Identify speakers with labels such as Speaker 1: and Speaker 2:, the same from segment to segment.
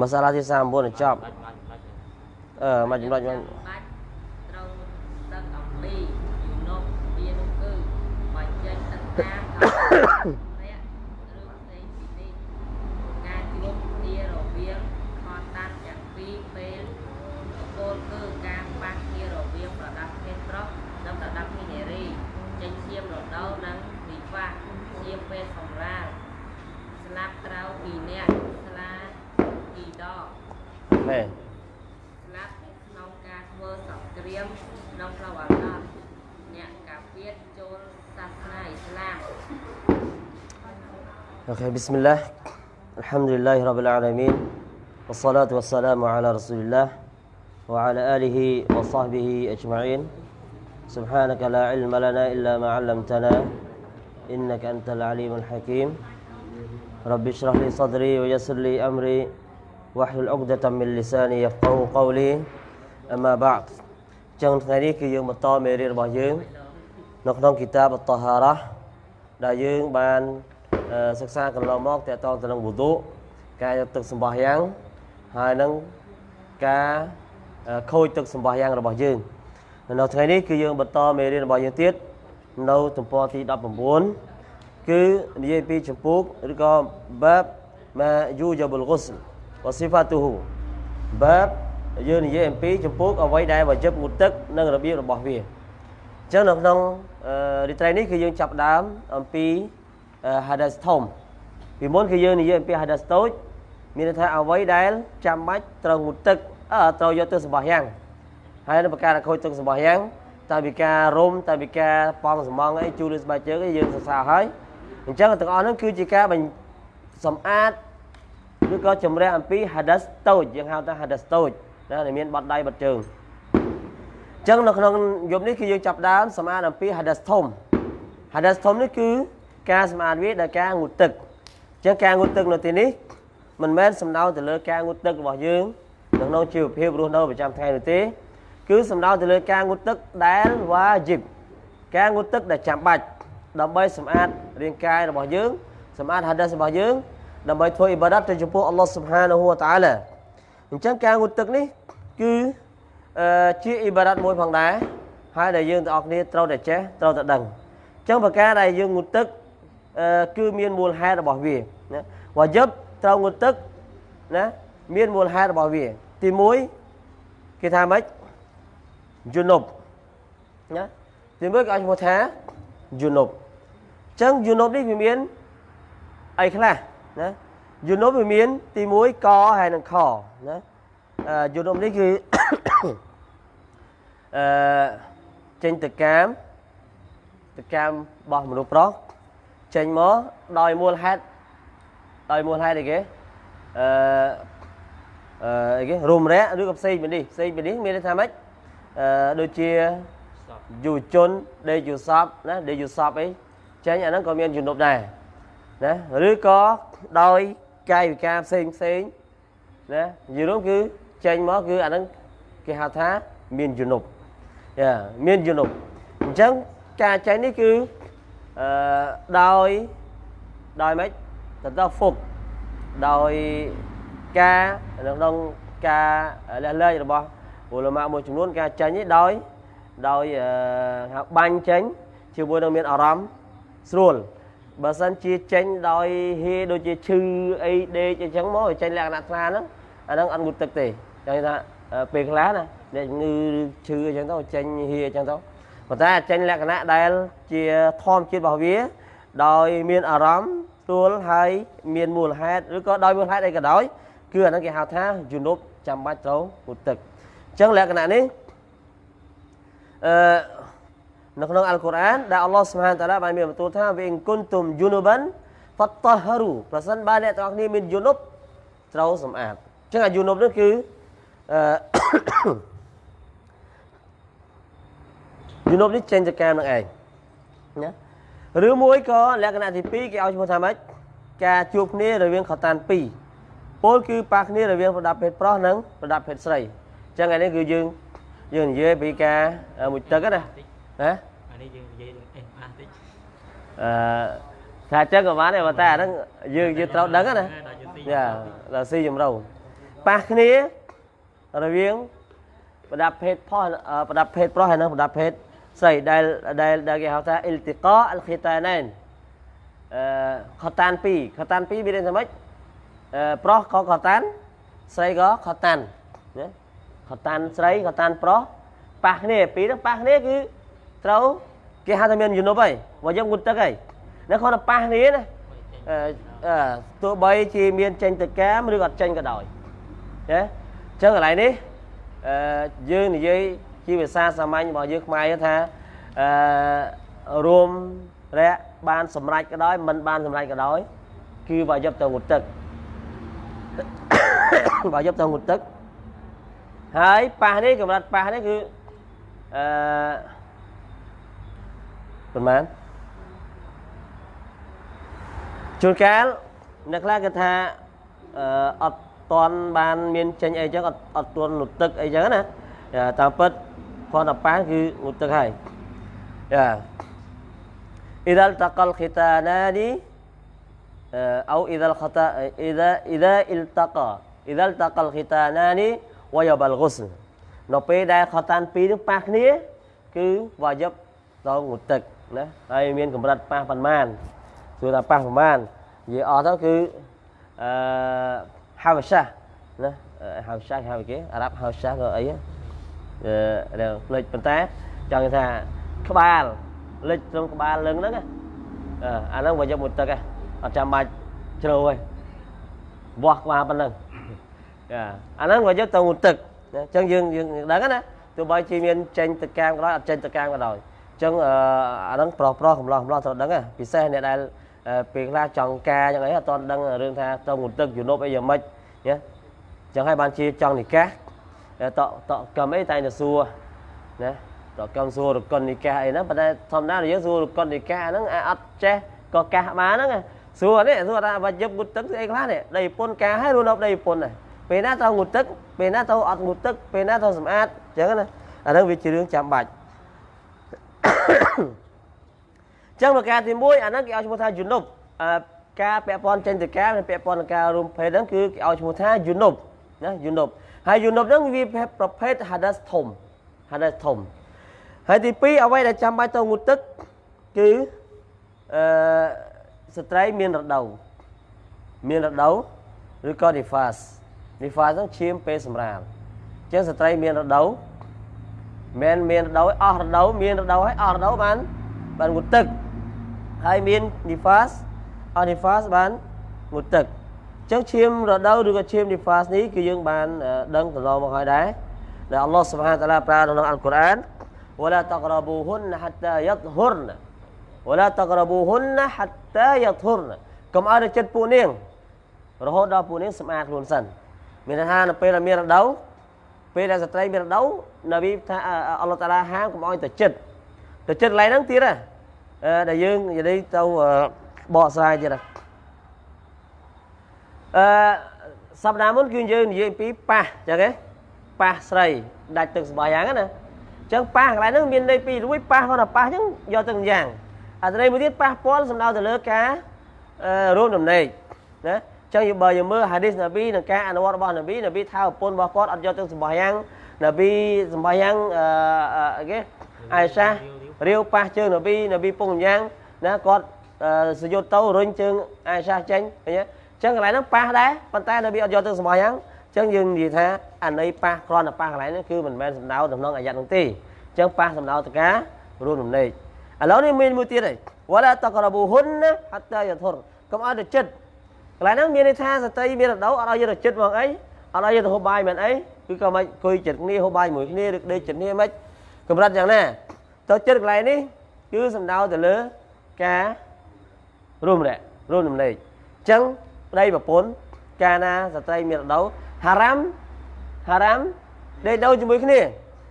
Speaker 1: ម៉ាសាឡាទី39ចប់
Speaker 2: បាច់បាច់បាច់
Speaker 1: អឺមកចំណុចមក
Speaker 3: បាច់ត្រូវទឹកអំពីយូណុកវានោះគឺបើចេញទឹកតាម
Speaker 1: اوكي بسم الله الحمد لله رب العالمين والصلاة والسلام على رسول الله وعلى آله وصحبه أجمعين سبحانك لا علم لنا إلا ما علمتنا إنك أنت العليم الحكيم رب اشرح لي صدري ويسر لي أمري واحلل عقدة من لساني يفقه قولي أما بعد ចឹងថ្ងៃនេះគឺយើងបន្តមេរៀនរបស់យើងនៅក្នុងគីតាបតតាហារ៉ាដែលយើងបានអឺ សិក្សាកន្លងមកតកតងទៅនឹងវុទុការយកទឹកសម្បោះយ៉ាងហើយនឹងការអឺខូចទឹកសម្បោះយ៉ាងរបស់យើងនៅថ្ងៃនេះគឺយើងបន្តមេរៀនរបស់យើងទៀតនៅទំព័រទី19គឺនិយាយពីចម្ពោះឬក៏បាបម៉ាយូយ៉ាបុលហ្គុស្លវស៊ីហ្វាទូហ៊ូបាបយើងនិយាយអំពីចម្ពោះអ្វីដែលវជិបងូតទឹកនិងរបៀបរបស់វាអញ្ចឹងនៅក្នុងអឺរីត្រីនេះគឺយើងចាប់ផ្ដើមអំពីអឺ hadas ធំពីមុនគឺយើងនិយាយអំពី hadas តូចមានន័យថាអ្វីដែលចាំបាច់ត្រូវងូតទឹកអឺត្រូវយកទៅសម្បោះយ៉ាងហើយនៅប្រការខូចទឹកសម្បោះយ៉ាងតែពីការរុំតែពីការប៉ងសំងអីជូលស្បែកជើងអីយើងសិក្សាហើយអញ្ចឹងទាំងអស់ហ្នឹងគឺជាការបញ្សម្អាតឬក៏ជំរះអំពី hadas តូចយើងហៅថា hadas តូចណាដែលមានបត់ដៃបត់ជើងអញ្ចឹងនៅក្នុងយប់នេះគឺយើងចាប់ផ្ដើមសម្អាតអំពី hadas ធំ hadas ធំនេះគឺ ការសម្អាតវាដោយការងូតទឹកអញ្ចឹងការងូតទឹកនៅទីនេះមិនមែនសំដៅទៅលើការងូតទឹករបស់យើងនៅក្នុងជីវភាពរស់នៅប្រចាំថ្ងៃនោះទេ គឺសំដៅទៅលើការងូតទឹកដែលវ៉ាជីបការងូតទឹកដែលចាំបាច់ដើម្បីសម្អាតរាងកាយរបស់យើងសម្អាត hadas របស់យើងដើម្បីធ្វើអ៊ីបាដាតទៅចំពោះអល់ឡោះស៊ុបហានាហ៊ូវតាអាឡាអញ្ចឹងការងូតទឹកនេះគឺអឺជាអ៊ីបារ៉ាត់មួយផងដែរហើយដែលយើងទាំងអស់គ្នាត្រូវតែចេះត្រូវតែដឹងអញ្ចឹងប្រការដែលយើងងូតទឹកអឺ គឺមានមូលហេតុរបស់វាណាវ៉ាយិបត្រូវងូតទឹកណាមានមូលហេតុរបស់វា ទី1គេថាម៉េចយូនុបណាទី1គេឲ្យឈ្មោះថាយូនុបអញ្ចឹងយូនុបនេះវាមានអីខ្លះណាយូនុបវាមានទី1កហើយនិងខណាអឺយូនុបនេះគឺអឺចេញទៅកាមទៅកាមរបស់មនុស្សប្រុស ចេញមកដោយមូលហេតុដោយមូលហេតុអីគេអឺអឺអីគេរុំរៈឬក៏ផ្សេងពីនេះផ្សេងពីនេះមានន័យថាម៉េចអឺដូចជា
Speaker 2: សព
Speaker 1: យុវជនដេកយុសពណាដេកយុសពអីចេញអាហ្នឹងក៏មានជំនប់ដែរណាឬក៏ដោយកាយវិការផ្សេងផ្សេងណាយល់គឺចេញមកគឺអាហ្នឹងគេហៅថាមានជំនប់យ៉ាមានជំនប់អញ្ចឹងការចេញនេះគឺ អឺដោយដោយម៉េចទៅទៅហ្វុកដោយការនៅក្នុងការលះលែងរបស់ឧលមាមួយចំនួនការចេញនេះដោយដោយអឺហៅបាញ់ចេញជាមួយនឹងមានអារម្មណ៍ស្រួលបើសិនជាចេញដោយហេដូចជាឈឺអីដេកអញ្ចឹងមកចេញលក្ខណៈថ្លាហ្នឹងអាហ្នឹងអត់ងូតទឹកទេចឹងថាអឺពេលខ្លះណាអ្នកជំងឺឈឺអញ្ចឹងទៅចេញហេអញ្ចឹងទៅ ប៉ុន្តែចេញលក្ខណៈដែលជាធម្មជាតិរបស់វា ដោយមានអារម្មណ៍ស្រួលហើយមានមូលហេតុឬក៏ដោយមូលហេតុអីក៏ដោយគឺអាហ្នឹងគេហៅថាយុនុបចាំបាច់ត្រូវងូតទឹកអញ្ចឹងលក្ខណៈនេះអឺនៅក្នុងអល់កុរអានដែលអល់ឡោះសុបហានតាឡាបានមានបន្ទូលថាវ៉ិងគុនទុំយូនូបានហ្វតហរូប្រសិនបើអ្នកទាំងអស់គ្នាមានយូនុបត្រូវសម្អាតអញ្ចឹងអាយូនុបនេះគឺអឺ យូនុបនេះចេញទៅកាមនឹងឯងណាឬមួយក៏លក្ខណៈទី2គេឲ្យឈ្មោះថាម៉េចការជួបគ្នារវាងខតាន2ពលគឺប៉ះគ្នារវាងប្រដាប់ភេទប្រុសនិងប្រដាប់ភេទស្រីអញ្ចឹងឯនេះគឺយើងយើងនិយាយពីការមួយទឹកណាណា
Speaker 2: អានេះយើងនិយាយនឹងអេសអាតិច
Speaker 1: អឺថាអញ្ចឹងក៏បានដែរប៉ុន្តែអាហ្នឹងយើងយើងត្រូវដឹងណា
Speaker 2: ដល់យើងទី
Speaker 1: យ៉ាដល់ស៊ីចម្រៅប៉ះគ្នារវាងប្រដាប់ភេទផុសអឺប្រដាប់ភេទប្រុសហើយនិងប្រដាប់ភេទ ស្រីដែលដែលដែលគេហៅថាអ៊ីលទីកាអលខីតាណែនអឺខតាន2ខតាន2មានន័យថាម៉េចអឺប្រុសក៏ខតានស្រីក៏ខតានណាខតានស្រីខតានប្រុសប៉ះគ្នាពីរហ្នឹងប៉ះគ្នាគឺត្រូវគេហៅថាមានយុនុបហើយបើយើងងុតទឹកហើយនៅគាត់តែប៉ះគ្នាណាអឺអឺទោះបីជាមានចេញទៅកាមឬអត់ចេញក៏ដោយណាអញ្ចឹងកន្លែងនេះអឺយើងនិយាយ ជាភាសាសាមញ្ញរបស់យើងខ្មែរថាអឺរួមរយៈបានសម្រេចក៏ដោយមិនបានសម្រេចក៏ដោយគឺបើយកទៅងុតទឹកបើយកទៅងុតទឹកហើយប៉ះនេះកម្រិតប៉ះនេះគឺអឺប៉ុន្មានជួនកាលអ្នកខ្លះគេថាអឺអត់តន់បានមានចេញអីចឹងអត់អត់ទាន់ងុតទឹកអីចឹងណា តាមពិតផន15គឺមុតទឹកហើយយ៉ាអ៊ីដាលតកលខិតាណានីអូអ៊ីដាលខតាអ៊ីដាអ៊ីដាអ៊ីលតកអ៊ីដាលតកលខិតាណានីវ៉ាយបលហ្គុសនៅពេលដែលខតានពីរនឹងប៉ះគ្នា គឺវ៉ាយបដល់មុតទឹកណាហើយមានកម្រិតប៉ះប៉ុន្មានសួរថាប៉ះប៉ុន្មាននិយាយអស់ទៅគឺអឺហាវសាណាហៅសាហៅគេអារ៉ាប់ហៅសាក៏អី អឺដែលផ្លេចប៉ុន្តែចង់ថាក្បាលលិចត្រង់ក្បាលលឹងហ្នឹងណាអឺអាហ្នឹងវាយកមួយទឹកហ៎អត់ចាំបាច់ជ្រៅទេវាស់ក្បាលប៉ុណ្ណឹងចាអាហ្នឹងវាយកទៅមួយទឹកអញ្ចឹងយើងយើងដឹងណាទោះបីជាមានចេញទៅកាមក៏ដោយអត់ចេញទៅកាមក៏ដោយអញ្ចឹងអាហ្នឹងប្រុសប្រុសកំឡោះកំឡោះត្រូវដឹងណាពិសេសអ្នកដែលពេលខ្លះចង់ការយ៉ាងអីអត់ទាន់ដឹងរឿងថាទៅមួយទឹកយុនុបអីយ៉ាងម៉េចណាអញ្ចឹងហើយបានជាចង់និកាស តតកំអីតែទៅសួរណាតកម្មសួររកុននិកាអីហ្នឹងប៉ុន្តែធម្មតាយើងសួររកុននិកាហ្នឹងអាចអត់ចេះក៏កាសបានហ្នឹងសួរនេះសួរថាបើយប់ងូតទឹកស្អីខ្លះនេះដីប្រពន្ធការឲ្យរស់នៅដីប្រពន្ធដែរពេលណាទៅងូតទឹកពេលណាទៅអត់ងូតទឹកពេលណាទៅសម្អាតអញ្ចឹងណាអាហ្នឹងវាជារឿងចាំបាច់អញ្ចឹងប្រការទី1អាហ្នឹងគេឲ្យឈ្មោះថាយុនុបការពាក់ព័ន្ធចេញទៅការពាក់ព័ន្ធនឹងការរួមភេទហ្នឹងគឺគេឲ្យឈ្មោះថាយុនុប ណាយុនុបហើយយុនុបហ្នឹងវាប្រភេទ hadas ធំ hadas ធំហើយទី2អ្វីដែលចាំបាច់ទៅងូតទឹកគឺអឺស្ត្រីមានរដូវមានរដូវឬក៏ nifas nifas ហ្នឹងឈាមពេលសម្រាលអញ្ចឹងស្ត្រីមានរដូវមិនមានរដូវអស់រដូវមានរដូវហើយអស់រដូវបានបានងូតទឹកហើយមាន nifas អស់ nifas បានងូតទឹកអញ្ចឹងឈាមរដូវឬក៏ឈាម nifas នេះគឺយើងបានដឹងកន្លងមកហើយដែរដែលអល់ឡោះសុបហានតាឡាប្រើក្នុងអល់កុរអាន ولا تقربوهن حتى يطهرن ولا تقربوهن حتى يطهرن កុំឲ្យទៅចិត្តពួកនាងរហូតដល់ពួកនាងសម្អាតខ្លួនសិនមានន័យថានៅពេលដែលមានរដូវពេលដែលស្ត្រីមានរដូវនប៊ីថាអល់ឡោះតាឡាហាមកុំឲ្យទៅចិត្តទៅចិត្តកន្លែងហ្នឹងទៀតណាដែលយើងនិយាយទៅបកស្រាយទៀតណា អឺសប្តាហ៍មុនគឺយើងនិយាយពីប៉ះចឹងហ៎ប៉ះស្រីដាច់ទឹកស្បាយយ៉ាងណាចឹងប៉ះកន្លែងហ្នឹងមានន័យពីរួយប៉ះគាត់ថាប៉ះចឹងយកទៅយ៉ាងអត្ថន័យមួយទៀតប៉ះពាល់សំដៅទៅលើការរួមដំណេកណាចឹងបើយើងមើលហាឌីសនប៊ីនិងការអនុវត្តរបស់នប៊ីនប៊ីថាប្រពន្ធរបស់គាត់អត់យកទៅសម្បះយ៉ាងនប៊ីសម្បះយ៉ាងអឺគេអាយសារាវប៉ះជើងនប៊ីនប៊ីពងយ៉ាងណាគាត់សយុទ្ធទៅរុញជើងអាយសាចេញឃើញទេ ចឹងកន្លែងហ្នឹងប៉ះដែរប៉ុន្តែនប៊ីអត់យកទៅសម្បះយ៉ាងចឹងយើងនិយាយថាអាន័យប៉ះគ្រាន់តែប៉ះកន្លែងនេះគឺមិនមែនសំដៅទៅក្នុងអាយ៉ាត់នោះទេចឹងប៉ះសំដៅទៅការរួមដំណេកឥឡូវនេះមានមួយទៀតហើយវ៉ាឡាតករប៊ូហ៊ុនណាហត្តាយធុរកុំឲ្យទៅចិត្តកន្លែងហ្នឹងមានន័យថាសតីមានរដូវអត់ឲ្យយកទៅចិត្តមកអីអត់ឲ្យយកទៅហូបបាយមិនអីគឺក៏មិនអង្គុយចិត្តគ្នាហូបបាយមួយគ្នាឬដេកចិត្តគ្នាមិនកម្រិតយ៉ាងណាទៅចិត្តកន្លែងនេះគឺសំដៅទៅលើការរួមរយរួមដំណេកចឹង ប្តីប្រពន្ធកាលណាស្ត្រីមានរដូវហារ៉ាំហារ៉ាំដេកដូរជាមួយគ្នា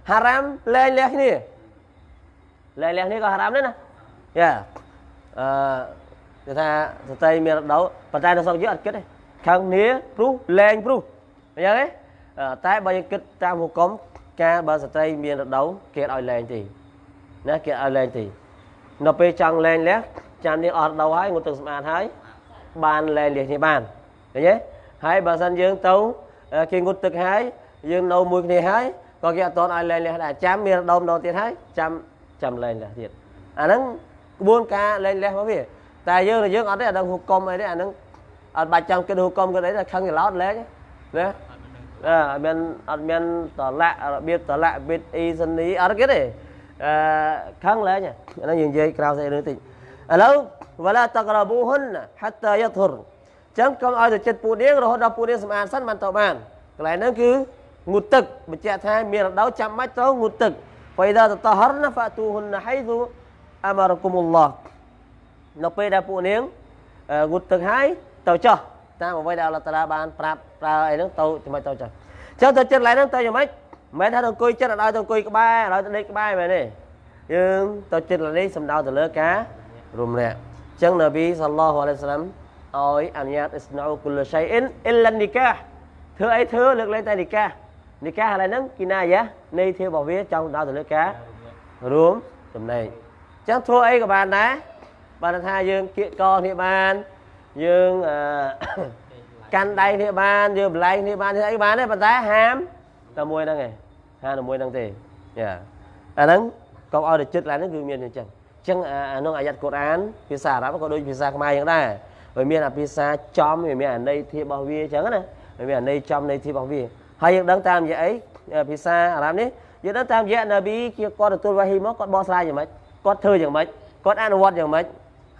Speaker 1: ហារ៉ាំលែងលះគ្នាលែងលះគ្នាក៏ហារ៉ាំដែរណាយ៉ាអឺគេថាស្ត្រីមានរដូវប៉ុន្តែនៅស្រុកយើងអត់គិតទេខាងគ្នាព្រោះលែងព្រោះអញ្ចឹងទេតែបើយើងគិតតាមហុគមការបើស្ត្រីមានរដូវគេឲ្យលែងទេណាគេឲ្យលែងទេនៅពេលចង់លែងលះចាំនេះអត់រដូវហើយងូតទឹកសម្អាតហើយ បានលែងលះគ្នាបានឃើញទេហើយបើសិនយើងទៅអឺគេងូតទឹកហើយយើងនៅមួយគ្នាហើយក៏គេអត់តន់ឲ្យលែងលះដែរចាំមានរដូវម្ដងទៀតហើយចាំចាំលែងលះទៀតអាហ្នឹងក្បួនការលែងលះរបស់វាតែយើងយើងអត់ទេអាហ្នឹងហុកុំអីទេអាហ្នឹងអត់បាច់ចាំគិតហុកុំគិតអីតែខឹងច្រឡោតលែងណាអឺអត់មានអត់មានតលាក់របៀបតលាក់ប៊ីតអ៊ីសិនីអត់គេទេអឺខឹងលែងអាហ្នឹងយើងនិយាយក្រៅស្អីរឿងតិចឥឡូវ វឡាតក្រប៊ូហ៊ុនហាត់តាយធុរអញ្ចឹងកុំឲ្យទៅចិត្តពូនាងរហូតដល់ពូនាងសម្អាតសិនបានទៅបានកន្លែងហ្នឹងគឺងូតទឹកបញ្ជាក់ថាមានរដូវចាំបាច់ត្រូវងូតទឹកហ្វៃដាតតហរណាហ្វាទូហ៊ុនហៃស៊ូអាម៉ារគុមុលឡោះនៅពេលដែលពួកនាងអឺងូតទឹកហើយទៅចោះតាមអ្វីដែលអល់ឡោះតាឡាបានប្រាប់ប្រើអីហ្នឹងទៅចំណុចទៅចោះចឹងទៅចិត្តកន្លែងហ្នឹងទៅយ៉ាងម៉េចមិនមែនថាទៅអង្គុយចិត្តឲ្យទៅអង្គុយក្បែរឲ្យទៅដេកក្បែរមែនទេយើងទៅចិត្តកន្លែងនេះសំដៅទៅលើការរំលាក់ ចឹងនប៊ីសល្លោះអាឡៃសាឡាំឲ្យអនុញ្ញាតអ៊ីស្នូគុលឆៃអ៊ីនអ៊ីឡានីកាធ្វើអីធ្វើលើកលែងតែនីកានីកាកន្លែងហ្នឹងគីណាយ៉ានៃធារបស់វាចង់សំដៅទៅលើការរួមចំណែកចឹងធ្វើអីក៏បានដែរបានថាយើងគៀកកគ្នាបានយើងអឺកាន់ដៃគ្នាបានយើងបលែងគ្នាបានធ្វើអីបានទេប៉ុន្តែហាមតែមួយហ្នឹងឯងហាមតែមួយហ្នឹងទេយ៉ាអាហ្នឹងកុំឲ្យទៅចិត្តឡើងហ្នឹងគឺមានអញ្ចឹងអញ្ចឹងអាអាក្នុងអាយ៉ាត់កូរ៉ានភាសាអារ៉ាប់ក៏ដូចភាសាខ្មែរអញ្ចឹងដែរវាមានអាភាសាចំវាមានអាន័យធៀបរបស់វាអញ្ចឹងណាវាមានអាន័យចំន័យធៀបរបស់វាហើយយើងដឹងតាមរយៈអីភាសាអារ៉ាប់នេះយើងដឹងតាមរយៈនប៊ីគេគាត់ទទួលវ៉ាហ៊ីមកគាត់បកស្រាយយ៉ាងម៉េចគាត់ធ្វើយ៉ាងម៉េចគាត់អនុវត្តយ៉ាងម៉េច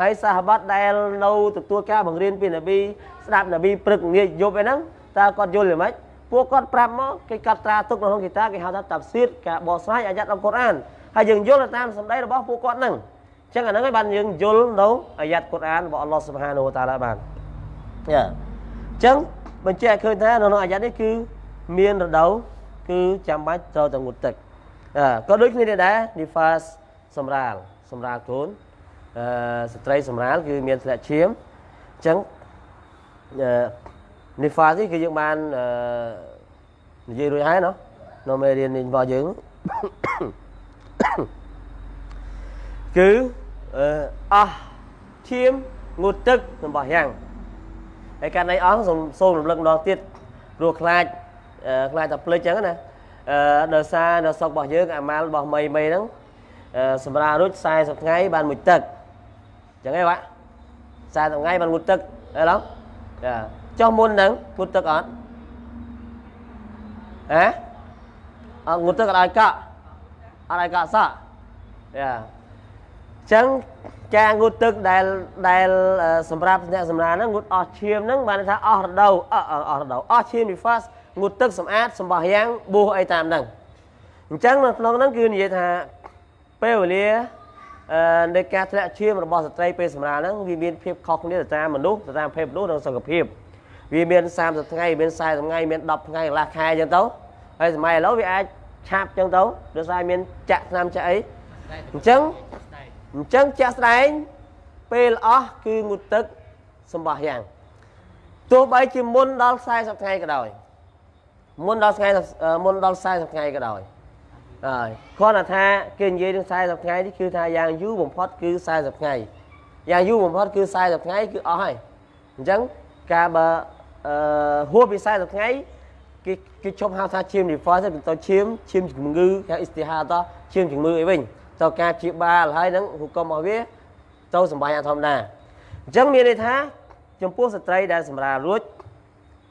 Speaker 1: ហើយសាហាបាត់ដែលនៅទទួលការបង្រៀនពីនប៊ីស្ដាប់នប៊ីព្រឹកងាយយប់អីហ្នឹងតើគាត់យល់យ៉ាងម៉េចពួកគាត់ប្រាប់មកគេកត់ត្រាទុកនៅក្នុងគីតាគេហៅថាតាប់ស៊ីតការបកស្រាយអាយ៉ាត់អង្គុរអានហើយយើងយល់តាមសម្ដីរបស់ពួកគាត់ហ្នឹងអញ្ចឹងអាហ្នឹងហើយបានយើងយល់នៅអាយ៉ាត់កូរ៉ានរបស់អល់ឡោះស៊ុបហានូវតាឡាបានយ៉ាអញ្ចឹងបញ្ជាក់ឃើញថានៅក្នុងអាយ៉ាត់នេះគឺមានរដូវគឺចាំបាច់ត្រូវតែងូតទឹកអឺក៏ដូចគ្នានេះដែរ nifas សម្រាលសម្រាលកូនអឺស្ត្រីសម្រាលគឺមានធ្លាក់ឈាមអញ្ចឹងអឺ nifas នេះគឺយើងបានអឺនិយាយរួចហើយណោះនៅមេរៀននេះរបស់យើងគឺ អឺអស់ឈាមងូតទឹករបស់យ៉ាងហើយកាន់ន័យអស់សូមសូមរំលឹកម្ដងទៀតព្រោះខ្លាចអឺខ្លាចតែភ្លេចអញ្ចឹងណាអឺដោយសារនៅស្រុករបស់យើងអាម៉ាល់របស់មីមីហ្នឹងអឺសម្រាប់រួច40ថ្ងៃបានមួយទឹកអញ្ចឹងឯងបាទ40ថ្ងៃបានមួយទឹកអីឡងចាចុះមុនហ្នឹងមួយទឹកអត់ហ៎អត់មួយទឹកអត់ឲ្យកក់អត់ឲ្យកក់សក់យ៉ា ចឹងការងូតទឹកដែលដែលសម្រាប់អ្នកសម្រាលហ្នឹងងូតអស់ឈាមហ្នឹងបានថាអស់រដូវអស់អស់រដូវអស់ឈាម nifas ងូតទឹកសម្អាតសម្បោះយ៉ាងបួសអីតាមហ្នឹងអញ្ចឹងនៅក្នុងហ្នឹងគឺនិយាយថាពេលវេលាអឺនៃការធ្លាក់ឈាមរបស់ស្ត្រីពេលសម្រាលហ្នឹងវាមានភាពខុសគ្នាទៅតាមមនុស្សទៅតាមភេទមនុស្សនិងសុខភាពវាមាន30ថ្ងៃមាន40ថ្ងៃមាន10ថ្ងៃកន្លះខែអញ្ចឹងទៅហើយសម័យឥឡូវវាអាចឆាប់អញ្ចឹងទៅដោយសារមានចាក់ថ្នាំចាក់អីអញ្ចឹង អញ្ចឹងជាក់ស្ដែងពេលអស់គឺងូតទឹកសម្បោះយ៉ាងទោះបីជាមុនដល់40ថ្ងៃក៏ដោយមុនដល់ថ្ងៃមុនដល់40ថ្ងៃក៏ដោយហើយគ្រាន់តែថាគេនិយាយនឹង40ថ្ងៃនេះគឺថាយ៉ាងយូរបំផុតគឺ40ថ្ងៃយ៉ាងយូរបំផុតគឺ40ថ្ងៃគឺអស់ហើយអញ្ចឹងការបើអឺហួសពី40ថ្ងៃគេគេជប់ហៅថាឈាម reverse ទៅទៅឈាមឈាមជំងឺគេអ៊ីស្ទីហាតឈាមជំងឺអីវិញ ទៅការព្យាបាលហើយនឹងហុកុំរបស់វាទៅសម្បាញ់អធម្មតាអញ្ចឹងមានន័យថាចំពោះស្ត្រីដែលសម្រាលរួច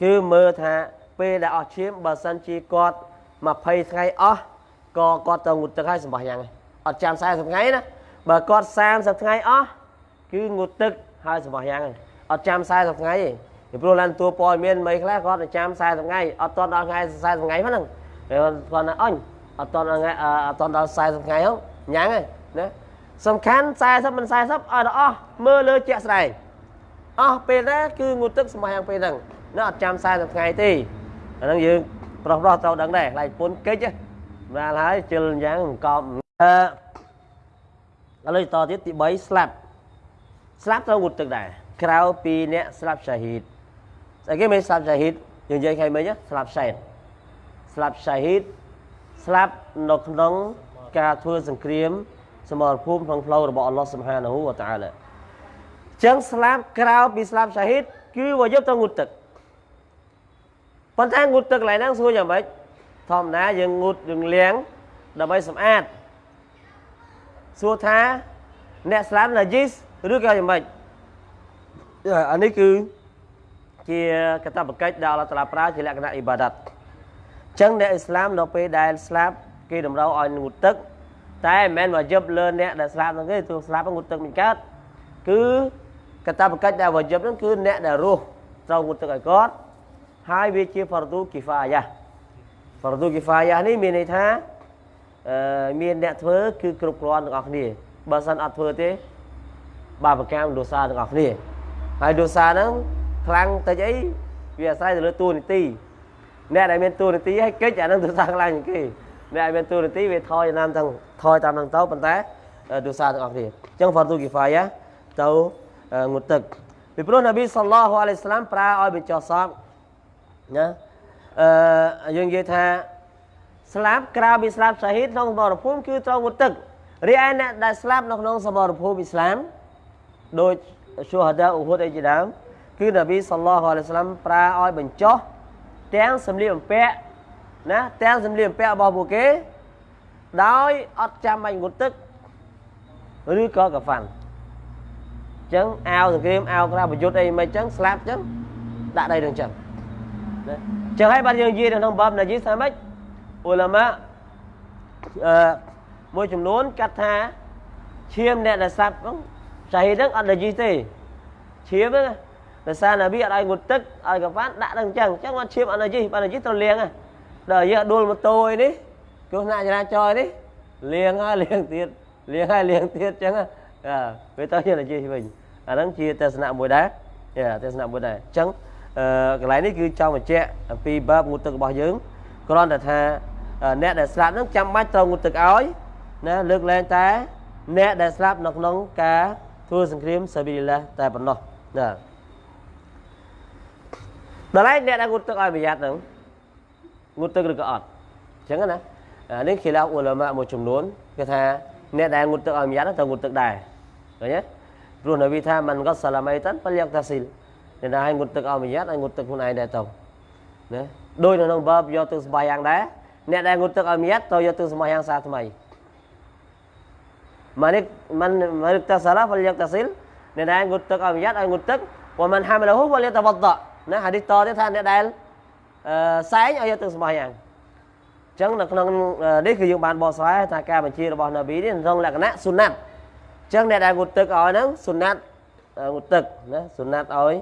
Speaker 1: គឺមើលថាពេលដែលអស់ឈាមបើសិនជាគាត់20ថ្ងៃអស់ក៏គាត់ទៅងូតទឹកហើយសម្បាញ់យ៉ាងអត់ចាំ40ថ្ងៃណាបើគាត់30ថ្ងៃអស់គឺងូតទឹកហើយសម្បាញ់យ៉ាងអត់ចាំ40ថ្ងៃទេពីព្រោះឡានតួព័ត៌មានមិនខ្លះគាត់ទៅចាំ40ថ្ងៃអត់តដល់ថ្ងៃ40ថ្ងៃហ្នឹងគាត់ណាអញអត់តដល់ថ្ងៃអត់តដល់40ថ្ងៃហ្នឹង ញ៉ាំងហើយណាសំខាន់40មិន40ឲ្យដល់អស់មើលលើជាក់ស្ដែងអស់ពេលណាគឺងូតទឹកសម្បាយ៉ាងពេលហ្នឹងណាអត់ចាំ40ថ្ងៃទេអាហ្នឹងយើងប្រុសប្រុសត្រូវដឹងដែរខ្លាចពុនកិច្ចណាស់ហើយជិលយ៉ាងកប់អឺឥឡូវតទៀតទី3ស្លាប់ស្លាប់ត្រូវងូតទឹកដែរក្រៅពីអ្នកស្លាប់សាហ៊ីតស្អីគេមិនស្លាប់សាហ៊ីតយើងនិយាយខែមិញស្លាប់សែនស្លាប់សាហ៊ីតស្លាប់នៅក្នុង ការធ្វើសង្គ្រាម សមរភូមិក្នុងផ្លូវរបស់អល់ឡោះសុបហានហូវតាអាឡាចឹងស្លាប់ក្រៅពីស្លាប់សាហ៊ីតគឺវាយកទៅងូតទឹកប៉ុន្តែងូតទឹកកន្លែងហ្នឹងសួរយ៉ាងម៉េចធម្មតាយើងងូតយើងលាងដើម្បីសម្អាតសួរថាអ្នកស្លាប់ណាជីសឬក៏យ៉ាងម៉េចអានេះគឺជាកតបកិច្ចដែលអល់ឡោះតាឡាប្រើជាលក្ខណៈអ៊ីបាដាតអញ្ចឹងអ្នកអ៊ីស្លាមដល់ពេលដែលស្លាប់ គេតម្រូវឲ្យងូតទឹក តែមិនមែនមកយប់លើអ្នកដែលស្លាប់ហ្នឹងទេទោះស្លាប់ងូតទឹកមិនកើតគឺកតបកិច្ចដែលវយប់ហ្នឹងគឺអ្នកដែលរស់ត្រូវងូតទឹកឲ្យគាត់ហើយវាជាហ្វរឌូគីហ្វាយ៉ាហ្វរឌូគីហ្វាយ៉ានេះមានន័យថាអឺមានអ្នកធ្វើគឺគ្រប់គ្រាន់ទាំងអស់គ្នាបើសិនអត់ធ្វើទេបាបកម្មដោសាទាំងអស់គ្នាហើយដោសាហ្នឹងខ្លាំងតិចអីវាអាស្រ័យទៅលើតួនាទីអ្នកដែលមានតួនាទីឲ្យកិច្ចអាហ្នឹងដោសាខ្លាំងជាងគេ អ្នកដែលមានតួនាទីវាថយតាមទាំងថយតាមហ្នឹងទៅប៉ុន្តែដោសាទាំងអស់គ្នាអញ្ចឹងហ្វរឌូគីហ្វាយ៉ាទៅងូតទឹកពីព្រោះនប៊ីសល្លោះអាឡៃសាឡាមប្រើឲ្យបញ្ចុះសពណាអឺយើងនិយាយថាស្លាប់ក្រៅពីស្លាប់សាហ៊ីតក្នុងសមរភូមិគឺត្រូវងូតទឹករីឯអ្នកដែលស្លាប់នៅក្នុងសមរភូមិអ៊ីស្លាមដោយឈូហាដាអ៊ូហុដអីជាដើមគឺនប៊ីសល្លោះអាឡៃសាឡាមប្រើឲ្យបញ្ចុះទាំងសម្លៀកបំពាក់ ណាទាំងសម្លៀកបំពាក់របស់ពួកគេដោយអត់ចាំបាច់ងូតទឹកឬក៏កាហ្វាន់ចឹងអាវសង្គ្រាមអាវក្រៅប្រយុទ្ធអីមិនចឹងស្លាប់ចឹងដាក់ដីនឹងចឹងណាចឹងហើយបាទយើងនិយាយនៅក្នុងបបណាជីថាម៉េចអ៊ូឡាម៉ាអឺមួយចំនួនកាត់ថាឈាមអ្នកដែលស្លាប់ហ្នឹងសាហីហ្នឹងអត់ណាជីទេឈាមហ្នឹងដោយសារនប៊ីអត់ឲ្យងូតទឹកឲ្យកវ៉ាន់ដាក់នឹងចឹងចឹងអត់ឈាមអត់ណាជីបើណាជីត្រូវលាងហ្នឹង ដល់យើងដួលម៉ូតូអីនេះគ្រោះថ្នាក់ចរាចរណ៍នេះលាងហើយលាងទៀតលាងហើយលាងទៀតចឹងអាវាទៅជាណាជីវិញអាហ្នឹងជាទស្សនៈមួយដែរទស្សនៈមួយដែរអញ្ចឹងអឺកន្លែងនេះគឺចង់បញ្ជាក់អំពីបាបងូតទឹករបស់យើងគ្រាន់តែថាអ្នកដែលស្លាប់ហ្នឹងចាំបាច់ត្រូវងូតទឹកឲ្យណាលើកលែងតែអ្នកដែលស្លាប់នៅក្នុងការធ្វើសង្គ្រាមសាប៊ីលឡាតែប៉ុណ្ណោះណាដល់ហើយអ្នកដែលងូតទឹកឲ្យប្រយ័ត្នហ្នឹង ងូតទឹកឬក៏អត់អញ្ចឹងណាអានេះគេឡៅអ៊ូឡាម៉ាមួយចំនួនគេថាអ្នកដែលងូតទឹកឲ្យប្រយ័ត្នត្រូវងូតទឹកដែរឃើញទេព្រោះនប៊ីថាមិនក៏សាឡាមីតានពលយកតាស៊ីលអ្នកណាឲ្យងុតទឹកឲ្យមយ៉ាត់ឲ្យងុតទឹកខ្លួនឯងដែរទៅណាដោយនៅក្នុងបើបយកទឹកស្បាយយ៉ាងដែរអ្នកដែលងុតទឹកឲ្យមយ៉ាត់ទៅយកទឹកស្បាយយ៉ាងសាថ្មីម៉ានិកមិនមិនតាសាឡាពលយកតាស៊ីលអ្នកដែលងុតទឹកឲ្យមយ៉ាត់ឲ្យងុតទឹកវមិនហាមលហ៊ូពលយកតវត្តណាហាឌីសតទៀតថាអ្នកដែលអឺ សែងឲ្យយកទឹកស្បាយយ៉ាងអញ្ចឹងនៅក្នុងនេះគឺយើងបានបកស្រាយថាការបញ្ជារបស់នប៊ីនេះក្នុងលក្ខណៈស៊ុណាត់ចឹងអ្នកដែលងូតទឹកឲ្យហ្នឹងសុណាត់ងូតទឹកណាសុណាត់ឲ្យ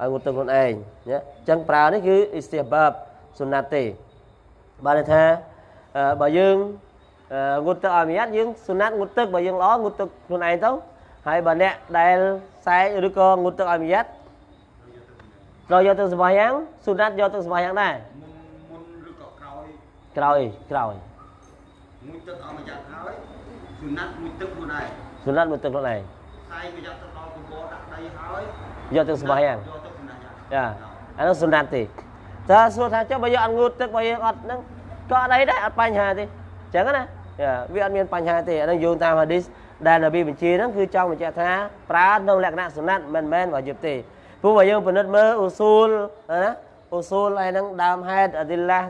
Speaker 1: ឲ្យងូតទឹកខ្លួនឯងណាចឹងប្រើនេះគឺអ៊ីស្ទាបាបសុណាត់ទេបានថាបើយើងងូតទឹកឲ្យមានយើងសុណាត់ងូតទឹកបើយើងល្អងូតទឹកខ្លួនឯងទៅហើយបើអ្នកដែលសែកឬក៏ងូតទឹកឲ្យមាន ត្រូវយកទឹកសម្បាយ៉ាងសុណាត់យកទឹកសម្បាយ៉ាងដែរ
Speaker 4: មុនឬក៏ក្រោយ
Speaker 1: ក្រោយក្រោយ
Speaker 4: មួយទឹកឲ្យមួយយ៉ាងហើយសុណាត់មួយទឹកខ្លួនឯង
Speaker 1: សុណាត់មួយទឹកខ្លួនឯង
Speaker 4: ខ្សែក៏យកទៅដល់កំបោដាក់ដីហើយ
Speaker 1: យកទឹកសម្បាយ៉ាង
Speaker 4: យកទឹកសម្បាយ៉ាង
Speaker 1: ចាអានោះសុណាត់ទេតើសួរថាចុះបើយកអត់ងូតទឹកបើយើងអត់ហ្នឹងក៏អត់អីដែរអត់បញ្ហាទេអញ្ចឹងណាចាវាអត់មានបញ្ហាទេអាហ្នឹងយោងតាមហាឌីសដែលនប៊ីបញ្ជាហ្នឹងគឺចង់បញ្ជាក់ថាប្រើក្នុងលក្ខណៈសុណាត់មិនមែនវាយឹបទេ ព្រោះបើយើងពិនិត្យមើលអ៊ូស៊ូលណាអ៊ូស៊ូលហើយហ្នឹងដើមហេតុអឌីឡា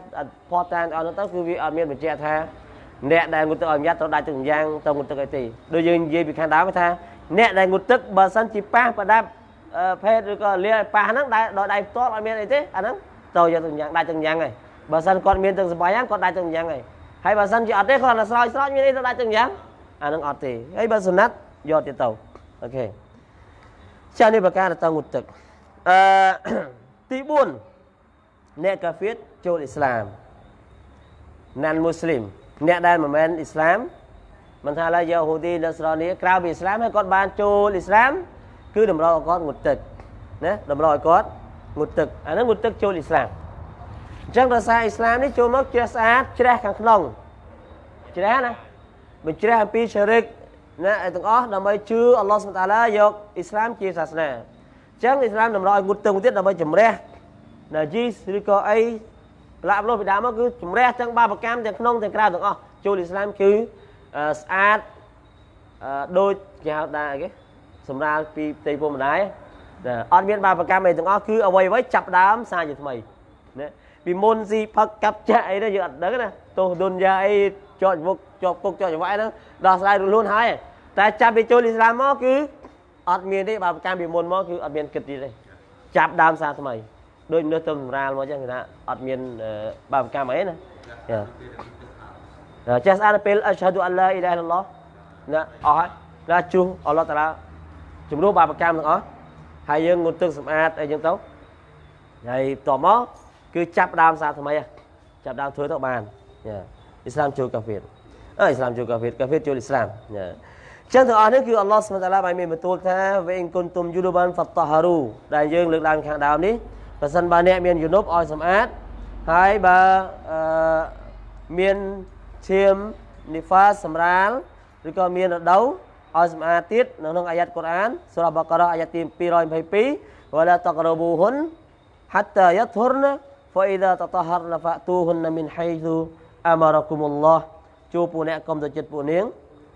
Speaker 1: ផតតានអត់ទៅគឺវាអត់មានបញ្ជាក់ថាអ្នកដែលងូតទឹកឲ្យញ៉ាត់ត្រូវដាច់ទឹកយ៉ាងទៅងូតទឹកអីទេដូចយើងនិយាយពីខាងដើមថាអ្នកដែលងូតទឹកបើសិនជាប៉ះប្រដាប់ភេទឬក៏លាប៉ះហ្នឹងដែលដល់ដៃផ្ទាល់អត់មានអីទេអាហ្នឹងត្រូវយកទឹកយ៉ាងដាច់ទឹកយ៉ាងហើយបើសិនគាត់មានទឹកសបាយយ៉ាងគាត់ដាច់ទឹកយ៉ាងហើយហើយបើសិនជាអត់ទេគាត់តែស្រោចស្រោចមានអីទៅដាច់ទឹកយ៉ាងអាហ្នឹងអត់ទេហើយបើសុណាត់យកទៀតទៅអូខេ ចានេះប្រការទៅងូតទឹកអឺទី4អ្នកកាហ្វៀតចូលអ៊ីស្លាមណានមូស្លីមអ្នកដែលមិនមែនអ៊ីស្លាមមិនថាឡើយយ៉ាហូឌីនស្រនីក្រៅពីអ៊ីស្លាមហើយគាត់បានចូលអ៊ីស្លាមគឺតម្រូវឲ្យគាត់ងូតទឹកណាតម្រូវឲ្យគាត់ងូតទឹកអាហ្នឹងងូតទឹកចូលអ៊ីស្លាមអញ្ចឹងដោយសារអ៊ីស្លាមនេះចូលមកជ្រះស្អាតជ្រះខាងក្នុងជ្រះណាបញ្ជ្រះអំពីឆរិក ណាឲ្យទាំងអស់ដើម្បីជឿអល់ឡោះសុបតាឡាយកអ៊ីស្លាមជាសាសនាអញ្ចឹងអ៊ីស្លាមតម្រូវឲ្យងូតទឹកមួយទៀតដើម្បីជំរះណាជីសឬក៏អីប្រឡាប់លោះពីដើមមកគឺជំរះទាំងបាបកម្មទាំងក្នុងទាំងក្រៅទាំងអស់ចូលអ៊ីស្លាមគឺស្អាតដូចគេហៅដែរគេសម្រាលពីផ្ទៃពុកម្ដាយអត់មានបាបកម្មអីទាំងអស់គឺអ្វីអ្វីចាប់ដើមសារជាថ្មីណាពីមុនស៊ីផឹកកាប់ចាក់អីទៅយើងអត់ដឹងណាទោសទុនយ៉ាអី ជាប់មុខជាប់គុកជាប់ចង្វាក់ហ្នឹងដោះស្រាយរួចខ្លួនហើយតែចាប់ពីចូលអ៊ីស្លាមមកគឺអត់មានទេបើប្រកាន់ពីមុនមកគឺអត់មានគិតទៀតទេចាប់ដើមសារថ្មីដូចនៅទៅសម្រាលមកអញ្ចឹងគេថាអត់មានអឺបាបកម្មអីណាយ៉ាចេះស្អាតទៅពេលអស្ហាឌូអល់ឡាអ៊ីឡាហិលឡោះណាអស់ហើយណាជួសអល់ឡោះតាឡាជំនួសបាបកម្មទាំងអស់ហើយយើងងូតទឹកសម្អាតអីចឹងទៅហើយតមកគឺចាប់ដើមសារថ្មីហ៎ចាប់ដើមធ្វើទៅបានយ៉ា អ៊ីស្លាមចូលកាហ្វេអើអ៊ីស្លាមចូលកាហ្វេកាហ្វេចូលអ៊ីស្លាមណាចឹងទាំងអស់នេះគឺអល់ឡោះសុបតាឡាបានមានបន្ទូលថាវេអ៊ីនគុនទុំយូនូបានហ្វាតហារូដែលយើងលើកឡើងខាងដើមនេះប្រសិនបើអ្នកមានយូនូបឲ្យសម្អាតហើយបើមានឈាមនីហ្វាសម្រាលឬក៏មានរដូវឲ្យសម្អាតទៀតនៅក្នុងអាយ៉ាត់កូរ៉ានសូរ៉ាបាការ៉ាអាយ៉ាត់ទី222វ៉ាឡាតករប៊ូហ៊ុនហាត់តាយ៉ាធុរណាហ្វាអ៊ីដាតតហារណាហ្វាតូហ៊ុនណាមីនហៃស៊ូ អាម៉ារ៉ាគុមុលឡោះជួពួកអ្នកកុំទៅចិត្តពួកនាង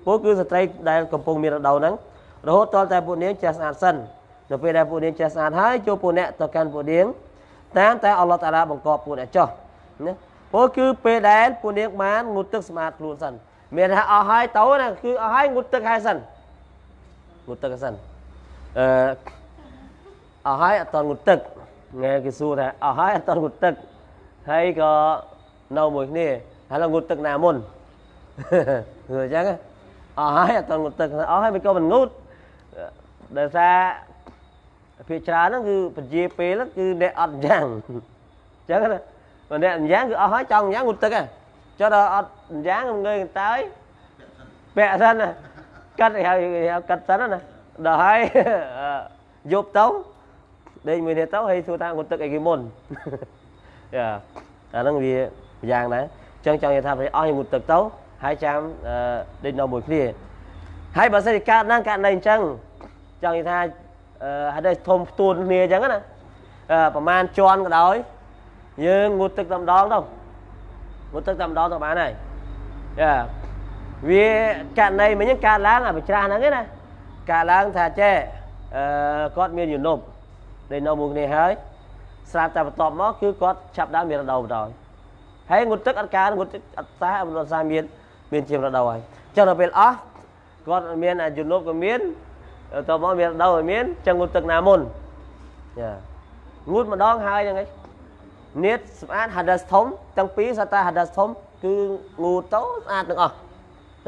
Speaker 1: ពួកគឺស្ត្រីដែលកំពុងមានរដូវហ្នឹងរហូតដល់តែពួកនាងចេះស្អាតសិននៅពេលដែលពួកនាងចេះស្អាតហើយជួពួកអ្នកទៅកាន់ពួកនាងតាមតែអល់ឡោះតាឡាបង្កប់ពួកអ្នកចោះណាពួកគឺពេលដែលពួកនាងបានងូតទឹកស្អាតខ្លួនសិនមានថាអស់ហើយទៅណាគឺអស់ហើយងូតទឹកហើយសិនងូតទឹកសិនអឺអស់ហើយអត់តងូតទឹកងែគេសួរថាអស់ហើយអត់តងូតទឹកហើយក៏នៅមួយគ្នា ហើយងូតទឹកណាមុនគឺអញ្ចឹងអស់ហើយអត់តងូតទឹកអស់ហើយមិនក៏មិនងូតដោយសារភាគច្រើនហ្នឹងគឺពជាពេលហ្នឹងគឺអ្នកអត់យ៉ាងអញ្ចឹងណាបើអ្នកអញ្យ៉ាងគឺអស់ហើយចង់អញ្យ៉ាងងូតទឹកហ៎ចុះដល់អត់អញ្យ៉ាងងើយកន្តើយពាក់សិនណាកាត់ឲ្យកាត់សិនណាដល់ហើយយប់ទៅដេកមួយនេះទៅហើយសួរថាងូតទឹកអីគេមុនយ៉ាអាហ្នឹងវាយ៉ាងដែរអញ្ចឹងចង់និយាយថាអស់ឲ្យងូតទឹកទៅហើយចាំដេកនៅមួយគ្នាហើយបើសិនជាកើតឡើងកើតនៅអញ្ចឹងចង់និយាយថាហៅថាធំផ្ទួនគ្នាអញ្ចឹងណាប្រហែលជាន់ក៏ដោយយើងងូតទឹកតែម្ដងទៅងូតទឹកតែម្ដងទៅបានហើយយ៉ាវាករណីមិញហ្នឹងកើតឡើងអាបច្រាស់ហ្នឹងណាកើតឡើងថាចេះអឺគាត់មានយុនុបដែលនៅមួយគ្នាហើយស្រាប់តែបន្ទាប់មកគឺគាត់ចាប់ដើមមានរដូវបណ្ដោយ ហើយងូតទឹកអត់ការងូតទឹកអត់សាអត់សាមានមានជារដូវហើយចុះដល់ពេលអស់គាត់មានអាយុនុបក៏មានតមកមានរដូវឲ្យមានចឹងងូតទឹកណាមុនចាងូតម្ដងហើយហ្នឹងឯងនៀតស្អាត hadas ធំទាំងពីរសតា hadas ធំគឺងូតទៅស្អាតទាំងអស់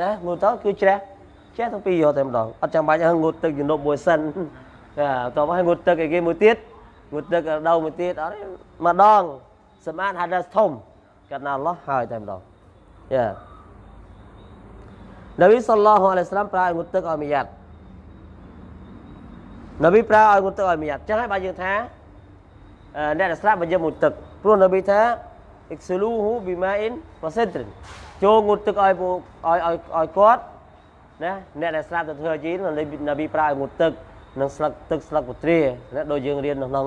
Speaker 1: ណាងូតទៅគឺជ្រះជ្រះទាំងពីរយកតែម្ដងអត់ចាំបាច់ឲ្យងូតទឹកយុនុបមួយសិនតោះឲ្យងូតទឹកឲ្យគេមួយទៀតងូតទឹករដូវមួយទៀតអត់ម្ដងសម្អាត hadas ធំ កាត់ណាអល់ឡោះហើយតែម្ដងយ៉ានប៊ីសល្លោះអាឡៃសាឡាមប្រើឲ្យងូតទឹកឲ្យមយ៉ាត់នប៊ីប្រើឲ្យងូតទឹកឲ្យមយ៉ាត់ចឹងហើយបើយើងថាអ្នកដែលស្លាប់បើយើងងូតទឹកព្រោះនប៊ីថា iksuluhu bima'in wa sidrin ចូលងូតទឹកឲ្យឲ្យឲ្យឲ្យគាត់ណាអ្នកដែលស្លាប់ទៅធ្វើជីននប៊ីប្រើឲ្យងូតទឹកនិងស្លឹកទឹកស្លឹកពទ្រាណាដូចយើងរៀននៅក្នុង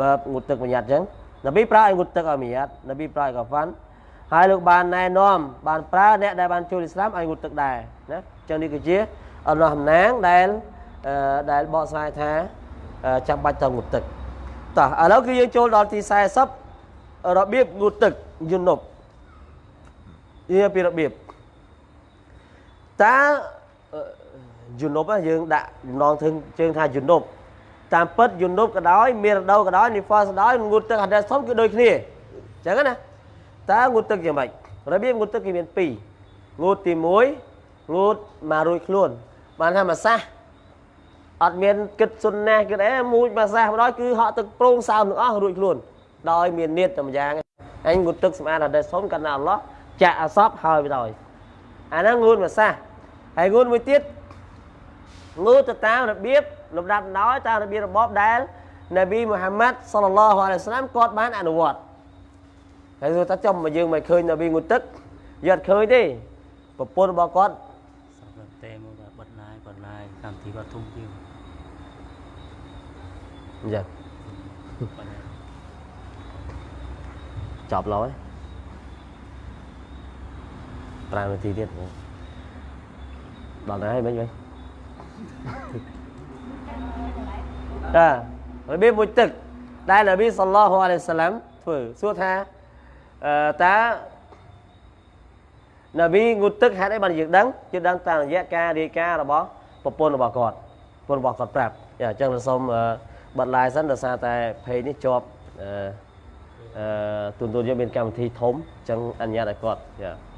Speaker 1: បើងូតទឹកបញ្ញត្តិអញ្ចឹង នប៊ីប្រើឲ្យងូតទឹកឲ្យមយ៉ាត់នប៊ីប្រើឲ្យកាហ្វាន់ហើយលោកបានណែនាំបានប្រើអ្នកដែលបានចូលអ៊ីស្លាមឲ្យងូតទឹកដែរណាអញ្ចឹងនេះគឺជាអល់ឡោះអំណាងដែលដែលបកស្រាយថាចាំបាច់ទៅងូតទឹកតោះឥឡូវគឺយើងចូលដល់ទី40របៀបងូតទឹកយុនុបនេះពីរបៀបតើយុនុបយើងដាក់ចំណងធ្វើជើងថាយុនុប តាមពិតយុនុបក៏ដោយមានរដូវក៏ដោយនីហ្វាសក៏ដោយងូតទឹកហាដេសធំគឺដូចគ្នាអញ្ចឹងណាតើងូតទឹកយ៉ាងម៉េចរបៀបងូតទឹកគេមាន2ងូតទី1ងូតមករួចខ្លួនបានថាមួយសាសអត់មានគិតសុនណាគិតអីមួយមួយសាសម្ដងគឺហក់ទឹកប្រងសើមទាំងអស់រួចខ្លួនដោយមាននៀតតែម្យ៉ាងអញងូតទឹកសម្អាតអត់ដែលសុំកណ្ណាអល់ឡោះចាក់អសបហើយបដ ாய் អាហ្នឹងងូតមួយសាសហើយងូតមួយទៀតងូតទៅតាមរបៀប លំដាប់ដោយតាមរបៀបរបបដែលនប៊ីមូហាម៉ាត់សល្លឡោះអាឡៃសាឡាមគាត់បានអនុវត្តហើយគាត់ថាចំមកយើងមិនឃើញនប៊ីងូតទឹកយកអត់ឃើញទេប្រពន្ធរបស់គាត់
Speaker 2: សម្រាប់តែមកបិទឡាយបិទឡាយកម្មវិធីគាត់ធំជាង
Speaker 1: អញ្ចឹងចប់ឡើយ5នាទីទៀតដល់ទៅហើយមិញមិញ បាទរបៀបមួយទឹក ដែលនប៊ីសល្លោះអាឡៃសាឡាំធ្វើសួរថាតើនប៊ីងូតទឹកហេតុអីបានយើងដឹងយើងដឹងតាមរយៈការរាយការណ៍របស់ប្រពន្ធរបស់គាត់ប្រពន្ធរបស់គាត់ប្រាប់អញ្ចឹងខ្ញុំសូមបတ် লাই សិនដោយសារតែ page នេះជាប់អឺទូនទូនយើងមានកម្មវិធីធំអញ្ចឹងអនុញ្ញាតឲ្យគាត់ចា